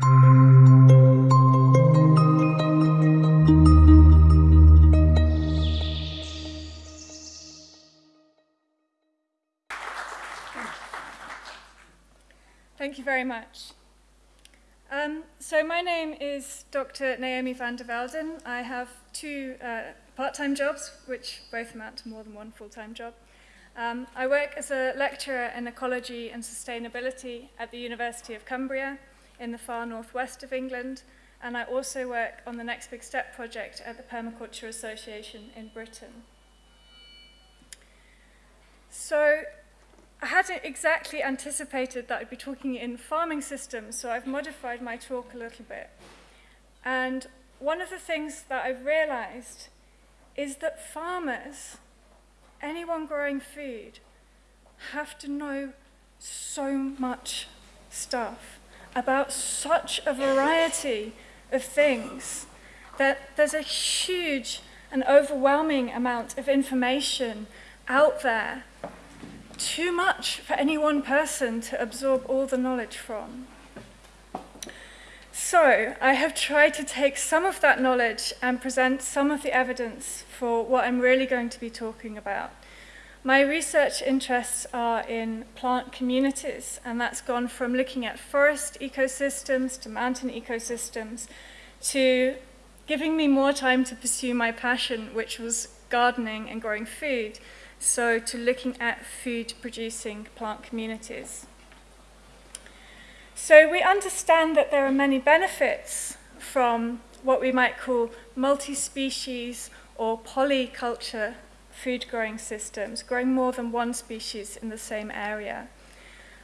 Thank you very much. Um, so my name is Dr. Naomi van der Velden. I have two uh, part-time jobs, which both amount to more than one full-time job. Um, I work as a lecturer in ecology and sustainability at the University of Cumbria in the far northwest of England, and I also work on the Next Big Step project at the Permaculture Association in Britain. So I hadn't exactly anticipated that I'd be talking in farming systems, so I've modified my talk a little bit. And one of the things that I've realized is that farmers, anyone growing food, have to know so much stuff about such a variety of things that there's a huge and overwhelming amount of information out there too much for any one person to absorb all the knowledge from. So I have tried to take some of that knowledge and present some of the evidence for what I'm really going to be talking about. My research interests are in plant communities, and that's gone from looking at forest ecosystems to mountain ecosystems to giving me more time to pursue my passion, which was gardening and growing food so to looking at food producing plant communities. So we understand that there are many benefits from what we might call multi-species or polyculture food growing systems, growing more than one species in the same area.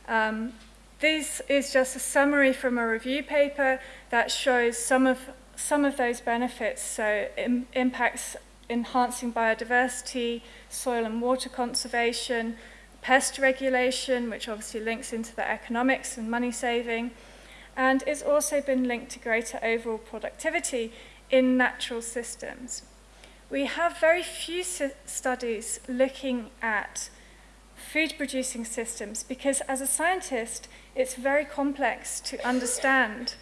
Um, this is just a summary from a review paper that shows some of, some of those benefits, so Im impacts enhancing biodiversity, soil and water conservation, pest regulation, which obviously links into the economics and money saving, and it's also been linked to greater overall productivity in natural systems. we have very few studies looking at food producing systems because as a scientist, it's very complex to understand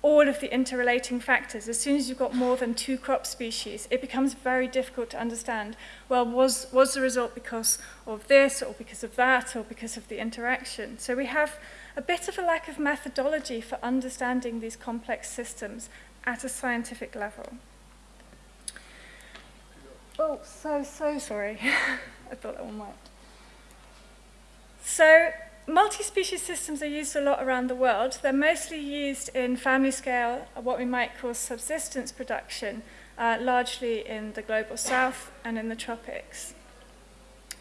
all of the interrelating factors. As soon as you've got more than two crop species, it becomes very difficult to understand, well, was, was the result because of this or because of that or because of the interaction? So we have a bit of a lack of methodology for understanding these complex systems at a scientific level. Oh, so, so sorry. I thought that one worked. So multi-species systems are used a lot around the world. They're mostly used in family scale, what we might call subsistence production, uh, largely in the global south and in the tropics.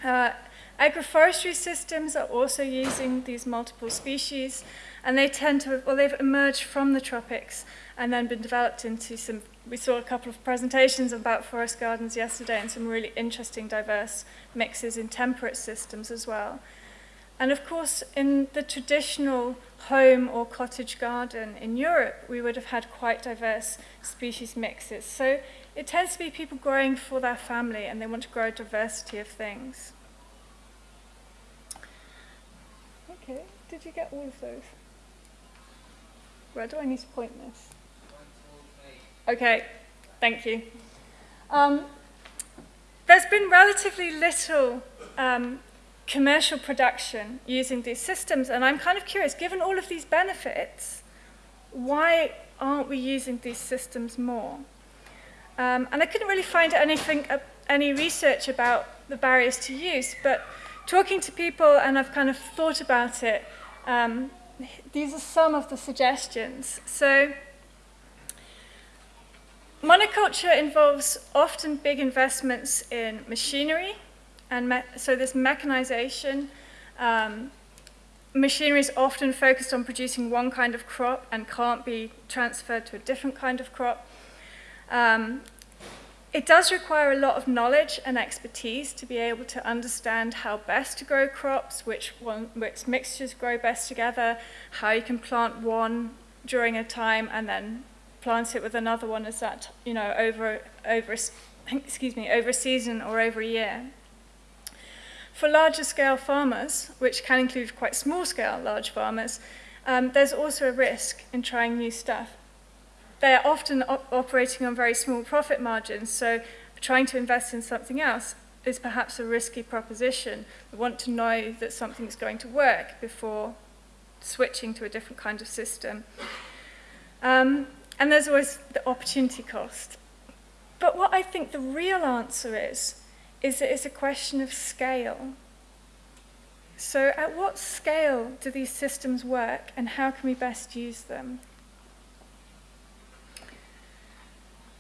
Uh, agroforestry systems are also using these multiple species, and they tend to, well, they've emerged from the tropics and then been developed into some, we saw a couple of presentations about forest gardens yesterday and some really interesting diverse mixes in temperate systems as well. And of course, in the traditional home or cottage garden in Europe, we would have had quite diverse species mixes. So it tends to be people growing for their family and they want to grow a diversity of things. Okay, did you get all of those? Where do I need to point this? Okay, thank you. Um, there's been relatively little um, commercial production using these systems. And I'm kind of curious, given all of these benefits, why aren't we using these systems more? Um, and I couldn't really find anything, uh, any research about the barriers to use, but talking to people, and I've kind of thought about it, um, these are some of the suggestions. So monoculture involves often big investments in machinery, and so this mechanization, um, machinery is often focused on producing one kind of crop and can't be transferred to a different kind of crop. Um, it does require a lot of knowledge and expertise to be able to understand how best to grow crops, which, one, which mixtures grow best together, how you can plant one during a time and then plant it with another one as that, you know, over, over, excuse me, over a season or over a year. For larger scale farmers, which can include quite small scale large farmers, um, there's also a risk in trying new stuff. They're often op operating on very small profit margins, so trying to invest in something else is perhaps a risky proposition. We want to know that something's going to work before switching to a different kind of system. Um, and there's always the opportunity cost. But what I think the real answer is, is that it's a question of scale. So at what scale do these systems work and how can we best use them?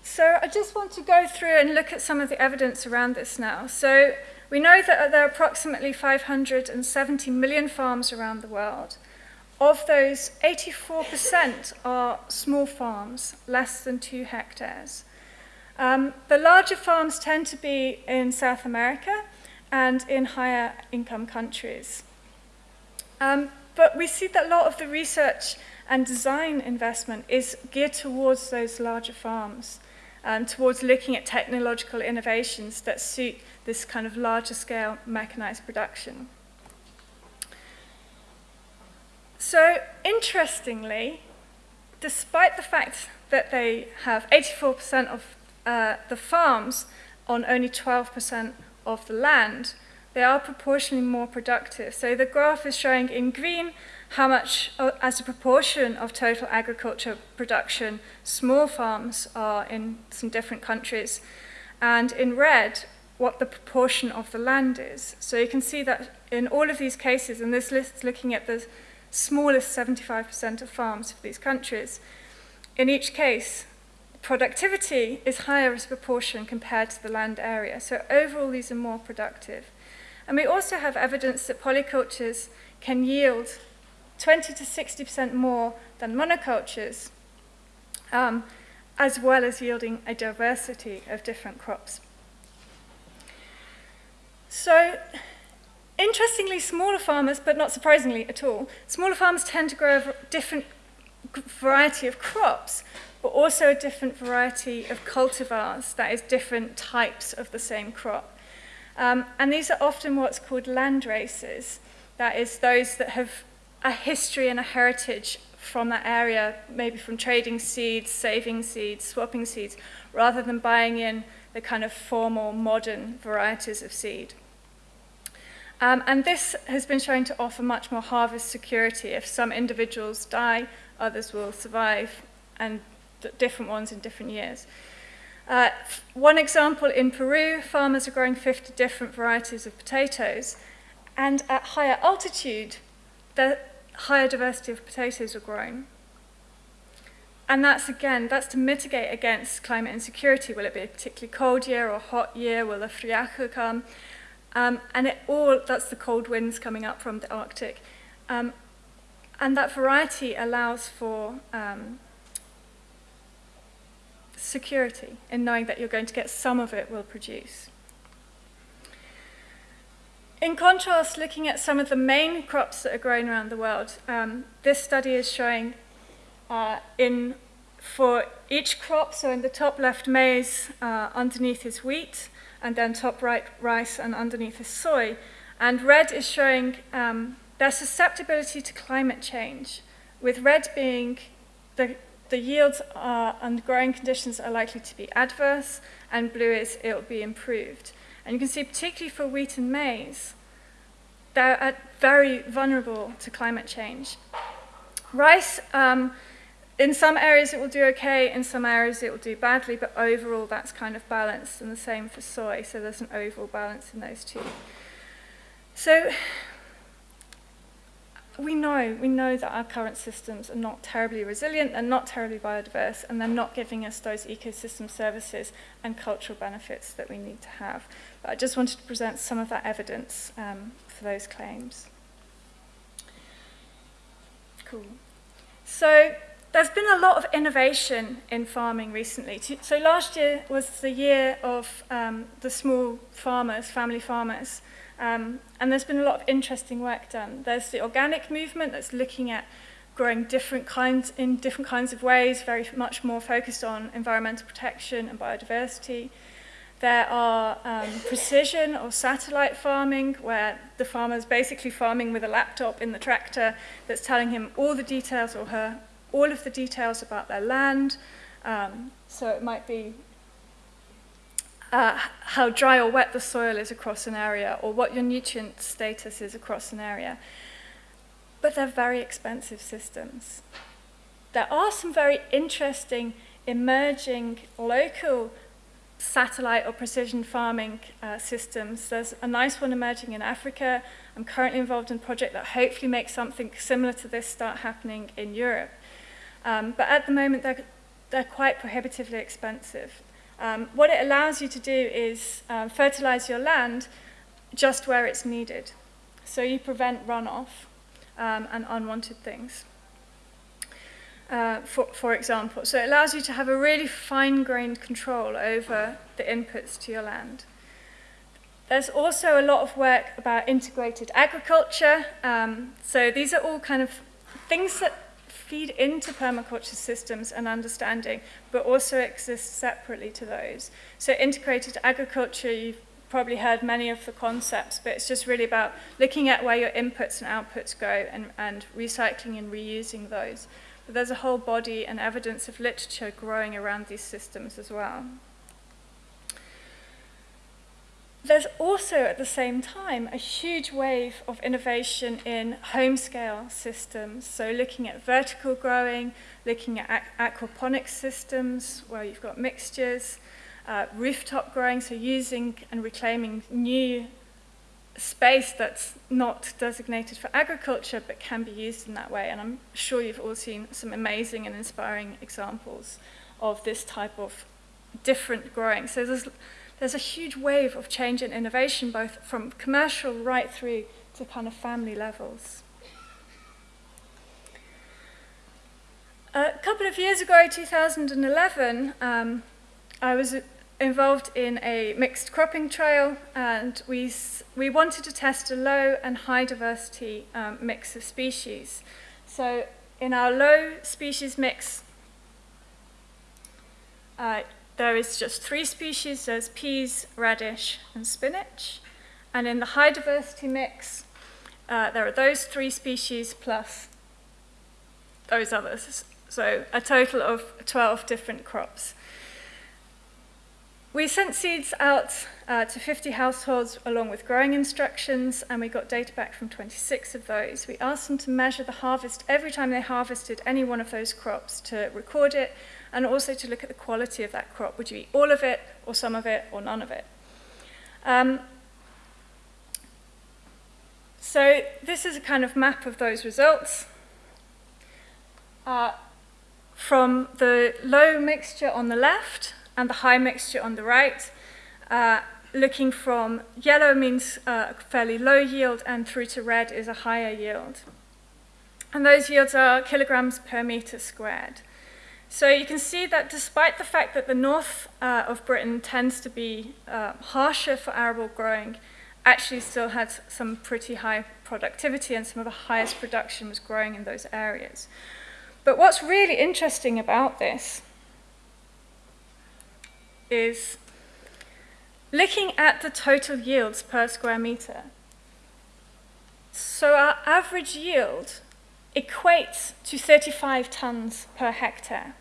So I just want to go through and look at some of the evidence around this now. So we know that there are approximately 570 million farms around the world. Of those, 84% are small farms, less than two hectares. Um, the larger farms tend to be in South America and in higher income countries. Um, but we see that a lot of the research and design investment is geared towards those larger farms, um, towards looking at technological innovations that suit this kind of larger scale mechanized production. So, interestingly, despite the fact that they have 84% of uh, the farms on only 12% of the land, they are proportionally more productive. So the graph is showing in green how much, uh, as a proportion of total agriculture production, small farms are in some different countries. And in red, what the proportion of the land is. So you can see that in all of these cases, and this list is looking at the smallest 75% of farms for these countries. In each case, productivity is higher as a proportion compared to the land area. So overall, these are more productive. And we also have evidence that polycultures can yield 20 to 60% more than monocultures, um, as well as yielding a diversity of different crops. So Interestingly, smaller farmers, but not surprisingly at all, smaller farmers tend to grow a different variety of crops, but also a different variety of cultivars, that is, different types of the same crop. Um, and these are often what's called land races, that is, those that have a history and a heritage from that area, maybe from trading seeds, saving seeds, swapping seeds, rather than buying in the kind of formal modern varieties of seed. Um, and this has been shown to offer much more harvest security. If some individuals die, others will survive, and different ones in different years. Uh, one example in Peru, farmers are growing 50 different varieties of potatoes, and at higher altitude, the higher diversity of potatoes are grown. And that's again, that's to mitigate against climate insecurity. Will it be a particularly cold year or hot year? Will the friaca come? Um, and it all, that's the cold winds coming up from the Arctic. Um, and that variety allows for um, security in knowing that you're going to get some of it will produce. In contrast, looking at some of the main crops that are grown around the world, um, this study is showing uh, in for each crop, so in the top left maize, uh, underneath is wheat, and then top right rice and underneath is soy. And red is showing um, their susceptibility to climate change, with red being the, the yields are, and growing conditions are likely to be adverse, and blue is it will be improved. And you can see particularly for wheat and maize, they're very vulnerable to climate change. Rice, um, in some areas it will do okay, in some areas it will do badly, but overall that's kind of balanced, and the same for soy, so there's an overall balance in those two. So we know, we know that our current systems are not terribly resilient, they're not terribly biodiverse, and they're not giving us those ecosystem services and cultural benefits that we need to have. But I just wanted to present some of that evidence um, for those claims. Cool. So there's been a lot of innovation in farming recently. So last year was the year of um, the small farmers, family farmers, um, and there's been a lot of interesting work done. There's the organic movement that's looking at growing different kinds in different kinds of ways, very much more focused on environmental protection and biodiversity. There are um, precision or satellite farming, where the farmer is basically farming with a laptop in the tractor that's telling him all the details or her, all of the details about their land. Um, so it might be uh, how dry or wet the soil is across an area, or what your nutrient status is across an area. But they're very expensive systems. There are some very interesting emerging local satellite or precision farming uh, systems. There's a nice one emerging in Africa. I'm currently involved in a project that hopefully makes something similar to this start happening in Europe. Um, but at the moment, they're, they're quite prohibitively expensive. Um, what it allows you to do is um, fertilize your land just where it's needed. So you prevent runoff um, and unwanted things uh, for, for example. So it allows you to have a really fine-grained control over the inputs to your land. There's also a lot of work about integrated agriculture. Um, so these are all kind of things that feed into permaculture systems and understanding, but also exist separately to those. So integrated agriculture, you've probably heard many of the concepts, but it's just really about looking at where your inputs and outputs go and, and recycling and reusing those. But there's a whole body and evidence of literature growing around these systems as well. There's also, at the same time, a huge wave of innovation in home-scale systems. So looking at vertical growing, looking at aquaponics systems, where you've got mixtures, uh, rooftop growing, so using and reclaiming new space that's not designated for agriculture but can be used in that way. And I'm sure you've all seen some amazing and inspiring examples of this type of different growing. So there's, there's a huge wave of change and innovation, both from commercial right through to kind of family levels. A couple of years ago, 2011, um, I was involved in a mixed cropping trial and we, we wanted to test a low and high diversity um, mix of species. So in our low species mix, uh, there is just three species, there's peas, radish and spinach. And in the high diversity mix, uh, there are those three species plus those others. So a total of 12 different crops. We sent seeds out uh, to 50 households along with growing instructions, and we got data back from 26 of those. We asked them to measure the harvest every time they harvested any one of those crops to record it, and also to look at the quality of that crop. Would you eat all of it, or some of it, or none of it? Um, so this is a kind of map of those results. Uh, from the low mixture on the left, and the high mixture on the right. Uh, looking from yellow means uh, fairly low yield and through to red is a higher yield. And those yields are kilograms per meter squared. So you can see that despite the fact that the north uh, of Britain tends to be uh, harsher for arable growing, actually still had some pretty high productivity and some of the highest production was growing in those areas. But what's really interesting about this is looking at the total yields per square meter. So our average yield equates to 35 tons per hectare.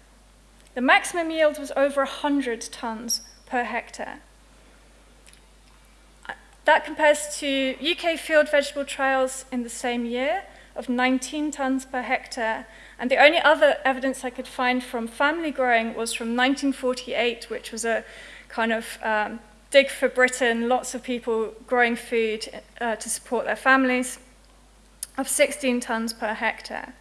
The maximum yield was over 100 tons per hectare. That compares to UK field vegetable trials in the same year of 19 tons per hectare and the only other evidence I could find from family growing was from 1948, which was a kind of um, dig for Britain, lots of people growing food uh, to support their families, of 16 tons per hectare.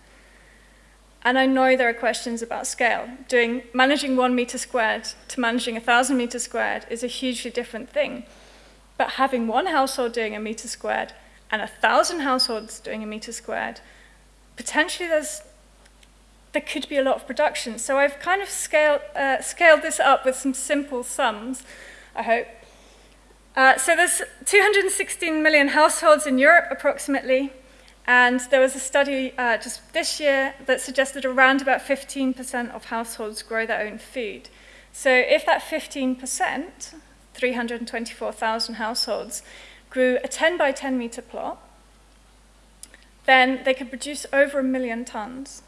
And I know there are questions about scale. Doing, managing one meter squared to managing a thousand meters squared is a hugely different thing. But having one household doing a meter squared and a thousand households doing a meter squared, potentially there's there could be a lot of production. So I've kind of scaled, uh, scaled this up with some simple sums, I hope. Uh, so there's 216 million households in Europe, approximately, and there was a study uh, just this year that suggested around about 15% of households grow their own food. So if that 15%, 324,000 households, grew a 10 by 10 meter plot, then they could produce over a million tons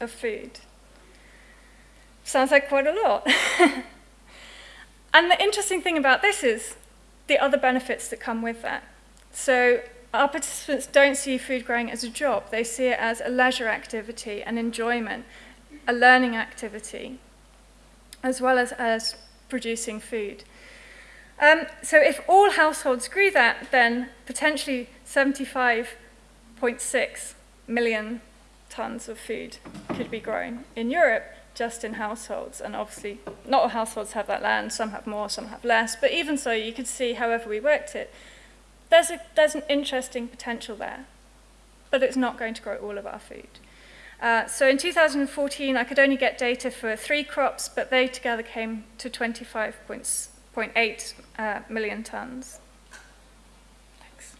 of food. Sounds like quite a lot. and the interesting thing about this is the other benefits that come with that. So our participants don't see food growing as a job. They see it as a leisure activity, an enjoyment, a learning activity, as well as as producing food. Um, so if all households grew that, then potentially 75.6 million tons of food could be grown in Europe just in households. And obviously, not all households have that land. Some have more, some have less. But even so, you could see, however we worked it, there's, a, there's an interesting potential there. But it's not going to grow all of our food. Uh, so in 2014, I could only get data for three crops, but they together came to 25.8 uh, million tons. Thanks.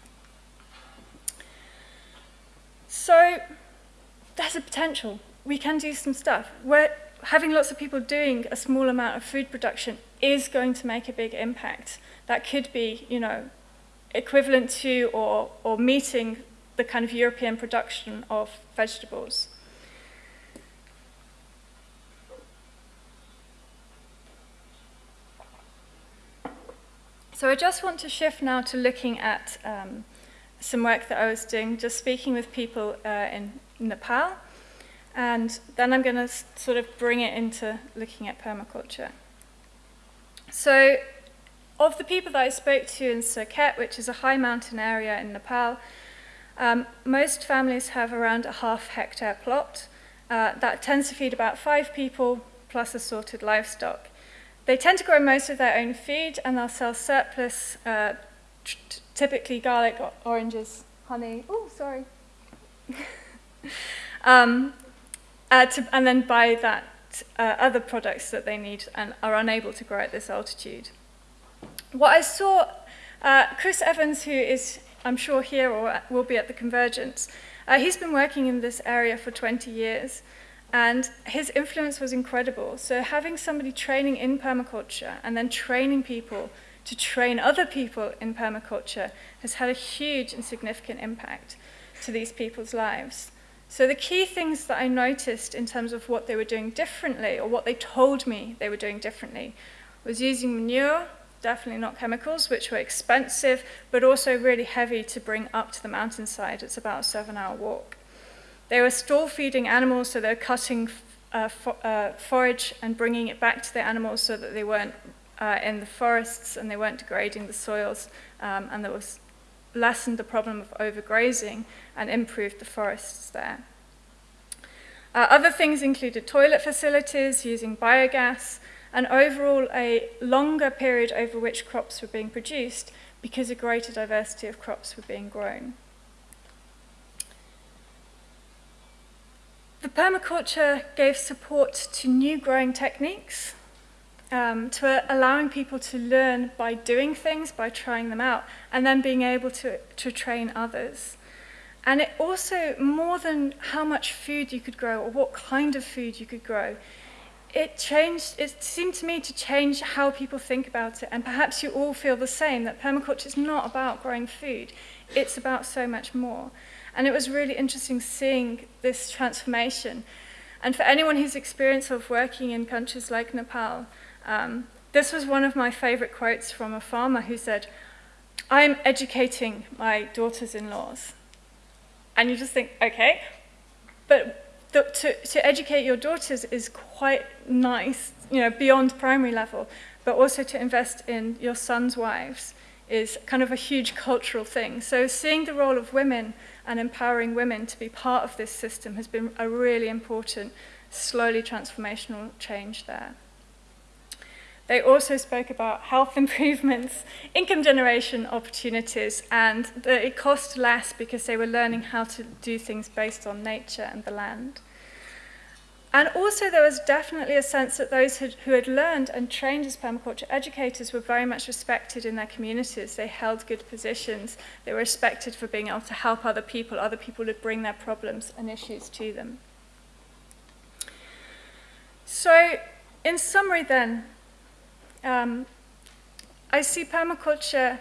So there's a potential. We can do some stuff. We're, having lots of people doing a small amount of food production is going to make a big impact. That could be, you know, equivalent to or, or meeting the kind of European production of vegetables. So I just want to shift now to looking at um, some work that I was doing, just speaking with people uh, in Nepal, and then I'm going to sort of bring it into looking at permaculture. So of the people that I spoke to in Surkhet, which is a high mountain area in Nepal, um, most families have around a half hectare plot. Uh, that tends to feed about five people plus assorted livestock. They tend to grow most of their own food and they'll sell surplus, uh, typically garlic, oranges, honey. Oh, sorry. um, uh, to, and then buy that uh, other products that they need and are unable to grow at this altitude. What I saw, uh, Chris Evans, who is, I'm sure, here or will be at the Convergence, uh, he's been working in this area for 20 years. And his influence was incredible. So having somebody training in permaculture and then training people to train other people in permaculture has had a huge and significant impact to these people's lives. So the key things that I noticed in terms of what they were doing differently or what they told me they were doing differently was using manure, definitely not chemicals, which were expensive, but also really heavy to bring up to the mountainside. It's about a seven hour walk. They were stall feeding animals, so they're cutting uh, uh, forage and bringing it back to the animals so that they weren't uh, in the forests and they weren't degrading the soils, um, and that was lessened the problem of overgrazing and improved the forests there. Uh, other things included toilet facilities using biogas, and overall a longer period over which crops were being produced because a greater diversity of crops were being grown. The permaculture gave support to new growing techniques, um, to allowing people to learn by doing things, by trying them out, and then being able to, to train others. And it also, more than how much food you could grow or what kind of food you could grow, it changed, it seemed to me to change how people think about it. And perhaps you all feel the same, that permaculture is not about growing food. It's about so much more. And it was really interesting seeing this transformation. And for anyone who's experienced of working in countries like Nepal, um, this was one of my favorite quotes from a farmer who said, I'm educating my daughters-in-laws. And you just think, okay, but to, to educate your daughters is quite nice, you know, beyond primary level, but also to invest in your sons' wives is kind of a huge cultural thing. So seeing the role of women and empowering women to be part of this system has been a really important, slowly transformational change there. They also spoke about health improvements, income generation opportunities, and that it cost less because they were learning how to do things based on nature and the land. And also there was definitely a sense that those who had learned and trained as permaculture educators were very much respected in their communities. They held good positions. They were respected for being able to help other people. Other people would bring their problems and issues to them. So in summary then, Um, I see permaculture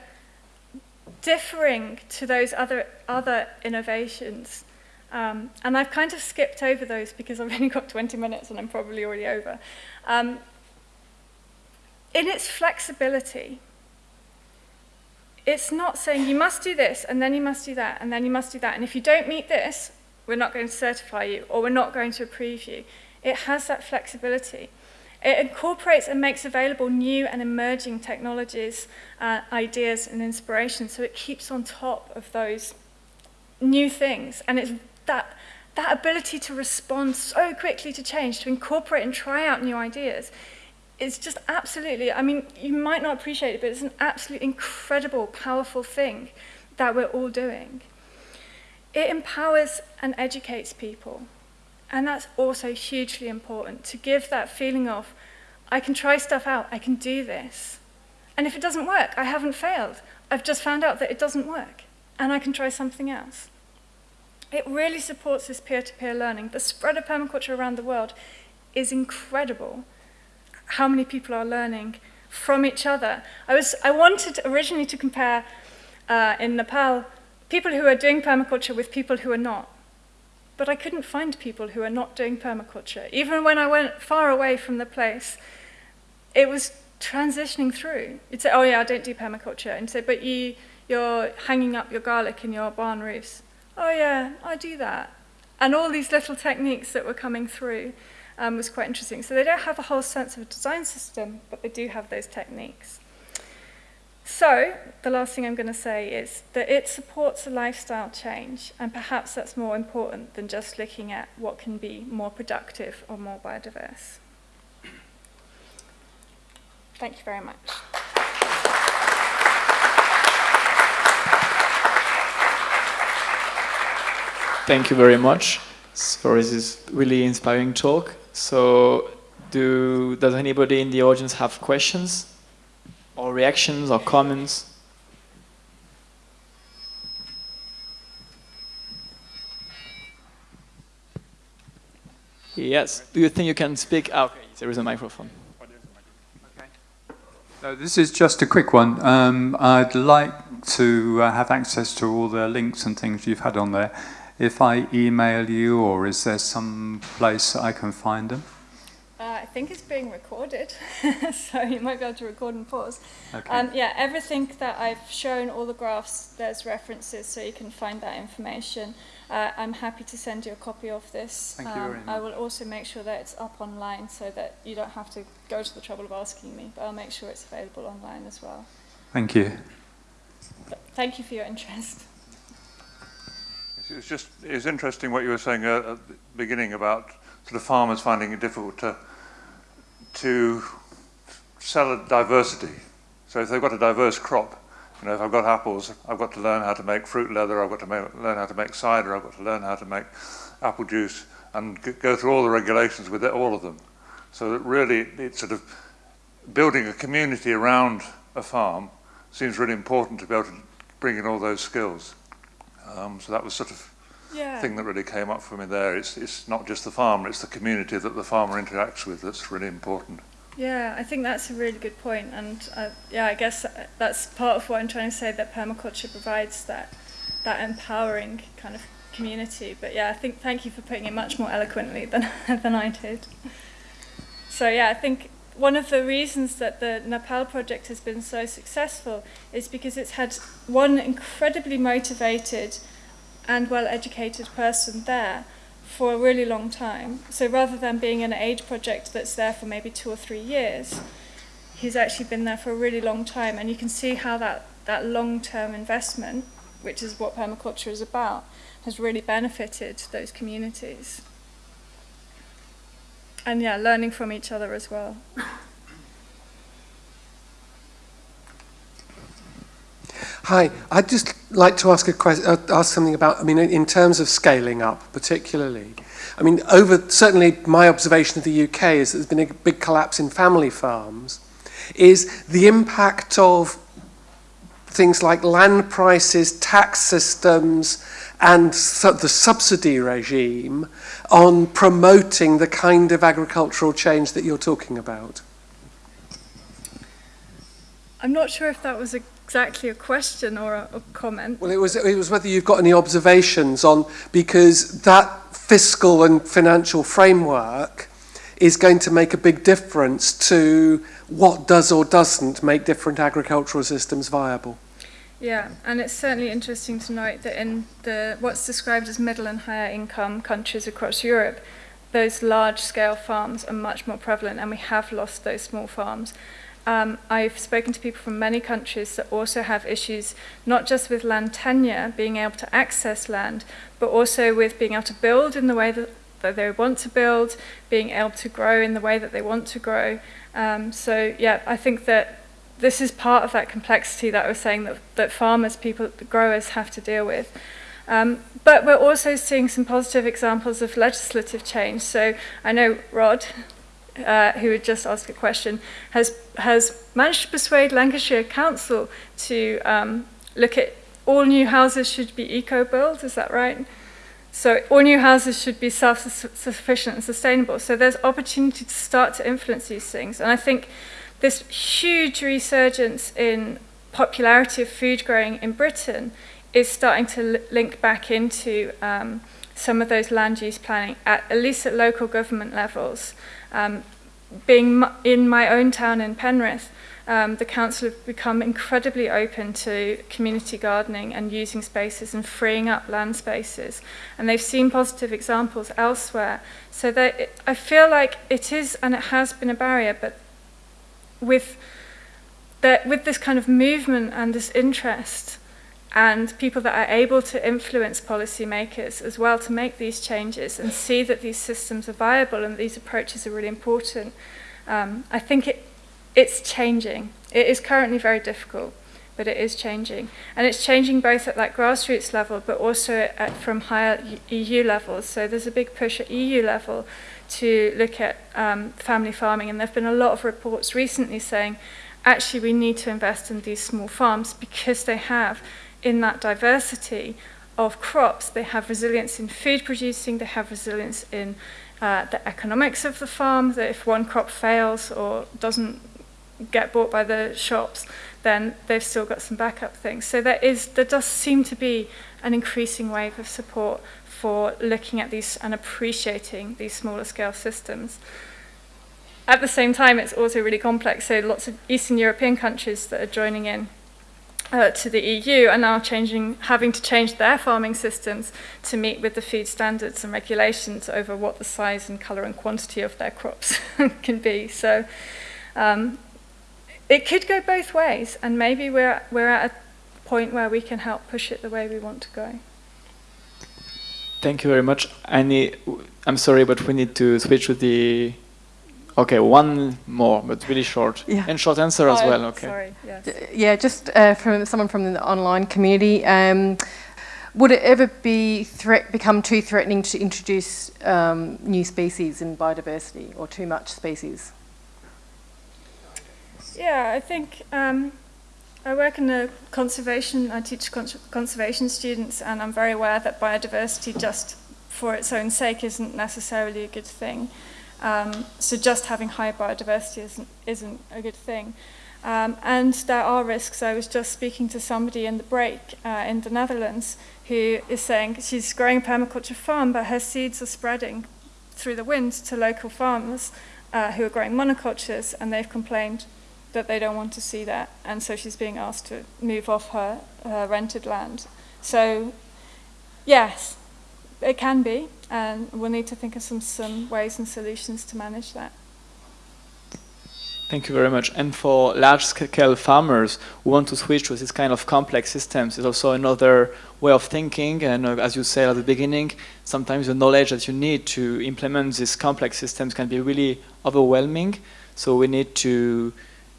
differing to those other, other innovations. Um, and I've kind of skipped over those because I've only got 20 minutes and I'm probably already over. Um, in its flexibility, it's not saying you must do this and then you must do that and then you must do that. And if you don't meet this, we're not going to certify you or we're not going to approve you. It has that flexibility. It incorporates and makes available new and emerging technologies, uh, ideas and inspiration so it keeps on top of those new things. And it's that, that ability to respond so quickly to change, to incorporate and try out new ideas, it's just absolutely, I mean, you might not appreciate it, but it's an absolute incredible, powerful thing that we're all doing. It empowers and educates people. And that's also hugely important, to give that feeling of, I can try stuff out, I can do this. And if it doesn't work, I haven't failed. I've just found out that it doesn't work, and I can try something else. It really supports this peer-to-peer -peer learning. The spread of permaculture around the world is incredible. How many people are learning from each other. I, was, I wanted originally to compare uh, in Nepal people who are doing permaculture with people who are not. But I couldn't find people who are not doing permaculture. Even when I went far away from the place, it was transitioning through. You'd say, oh yeah, I don't do permaculture. And say, but you, you're hanging up your garlic in your barn roofs oh yeah, I do that. And all these little techniques that were coming through um, was quite interesting. So they don't have a whole sense of a design system, but they do have those techniques. So the last thing I'm going to say is that it supports a lifestyle change, and perhaps that's more important than just looking at what can be more productive or more biodiverse. Thank you very much. Thank you very much for this really inspiring talk. So, do does anybody in the audience have questions, or reactions, or comments? Yes. Do you think you can speak? Oh, okay, there is a microphone. So this is just a quick one. Um, I'd like to uh, have access to all the links and things you've had on there if I email you, or is there some place I can find them? Uh, I think it's being recorded, so you might be able to record and pause. Okay. Um, yeah, everything that I've shown, all the graphs, there's references, so you can find that information. Uh, I'm happy to send you a copy of this. Thank you very um, I will also make sure that it's up online so that you don't have to go to the trouble of asking me, but I'll make sure it's available online as well. Thank you. But thank you for your interest. It's just it's interesting what you were saying at the beginning about sort of farmers finding it difficult to to sell a diversity. So if they've got a diverse crop, you know, if I've got apples, I've got to learn how to make fruit leather, I've got to make, learn how to make cider, I've got to learn how to make apple juice, and go through all the regulations with it, all of them. So that really, it's sort of building a community around a farm seems really important to be able to bring in all those skills. Um, so that was sort of yeah. thing that really came up for me there. It's, it's not just the farmer, it's the community that the farmer interacts with that's really important. Yeah, I think that's a really good point, and uh, yeah, I guess that's part of what I'm trying to say that permaculture provides that that empowering kind of community. But yeah, I think thank you for putting it much more eloquently than than I did. So yeah, I think one of the reasons that the Nepal project has been so successful is because it's had one incredibly motivated and well-educated person there for a really long time. So rather than being an aid project that's there for maybe two or three years, he's actually been there for a really long time. And you can see how that, that long-term investment, which is what permaculture is about, has really benefited those communities and yeah, learning from each other as well. Hi, I'd just like to ask a question, uh, ask something about, I mean, in terms of scaling up, particularly. I mean, over, certainly my observation of the UK is that there's been a big collapse in family farms. Is the impact of things like land prices, tax systems, and su the subsidy regime on promoting the kind of agricultural change that you're talking about? I'm not sure if that was exactly a question or a, a comment. Well, it was, it was whether you've got any observations on, because that fiscal and financial framework is going to make a big difference to what does or doesn't make different agricultural systems viable. Yeah, and it's certainly interesting to note that in the what's described as middle and higher income countries across Europe, those large scale farms are much more prevalent and we have lost those small farms. Um, I've spoken to people from many countries that also have issues, not just with land tenure, being able to access land, but also with being able to build in the way that, that they want to build, being able to grow in the way that they want to grow. Um, so, yeah, I think that this is part of that complexity that I was saying that, that farmers, people, growers have to deal with. Um, but we're also seeing some positive examples of legislative change. So I know Rod, uh, who had just asked a question, has, has managed to persuade Lancashire Council to um, look at all new houses should be eco-built, is that right? So all new houses should be self-sufficient and sustainable. So there's opportunity to start to influence these things. And I think this huge resurgence in popularity of food growing in Britain is starting to link back into um, some of those land use planning, at, at least at local government levels. Um, being in my own town in Penrith, um, the council have become incredibly open to community gardening and using spaces and freeing up land spaces. And they've seen positive examples elsewhere. So I feel like it is, and it has been a barrier, but with, the, with this kind of movement and this interest, and people that are able to influence policymakers as well to make these changes and see that these systems are viable and these approaches are really important. Um, I think it, it's changing. It is currently very difficult, but it is changing. And it's changing both at that grassroots level, but also at, from higher EU levels. So there's a big push at EU level to look at um, family farming, and there have been a lot of reports recently saying, actually we need to invest in these small farms because they have in that diversity of crops. They have resilience in food producing, they have resilience in uh, the economics of the farm, that if one crop fails or doesn't get bought by the shops, then they've still got some backup things. So there is, there does seem to be an increasing wave of support for looking at these and appreciating these smaller scale systems. At the same time, it's also really complex. So lots of Eastern European countries that are joining in uh, to the EU are now changing, having to change their farming systems to meet with the food standards and regulations over what the size and colour and quantity of their crops can be. So um, it could go both ways, and maybe we're, we're at a point where we can help push it the way we want to go. Thank you very much. Need, I'm sorry, but we need to switch to the Okay, one more, but really short. Yeah. And short answer as oh, well, okay. Sorry, yes. Yeah, just uh, from someone from the online community. Um, would it ever be threat become too threatening to introduce um, new species in biodiversity or too much species? Yeah, I think um, I work in the conservation, I teach conservation students and I'm very aware that biodiversity just for its own sake isn't necessarily a good thing. Um, so just having high biodiversity isn't, isn't a good thing. Um, and there are risks. I was just speaking to somebody in the break uh, in the Netherlands who is saying she's growing a permaculture farm, but her seeds are spreading through the wind to local farmers uh, who are growing monocultures, and they've complained that they don't want to see that, and so she's being asked to move off her, her rented land. So, yes, it can be, and we'll need to think of some, some ways and solutions to manage that. Thank you very much. And for large-scale farmers who want to switch to this kind of complex systems, is also another way of thinking. And uh, as you said at the beginning, sometimes the knowledge that you need to implement these complex systems can be really overwhelming. So we need to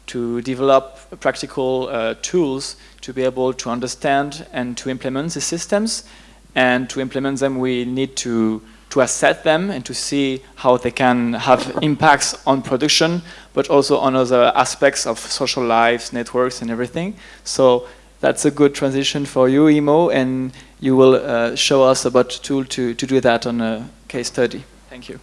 to develop practical uh, tools to be able to understand and to implement the systems and to implement them we need to to assess them and to see how they can have impacts on production but also on other aspects of social lives networks and everything. So that's a good transition for you Imo and you will uh, show us about tool to, to do that on a case study. Thank you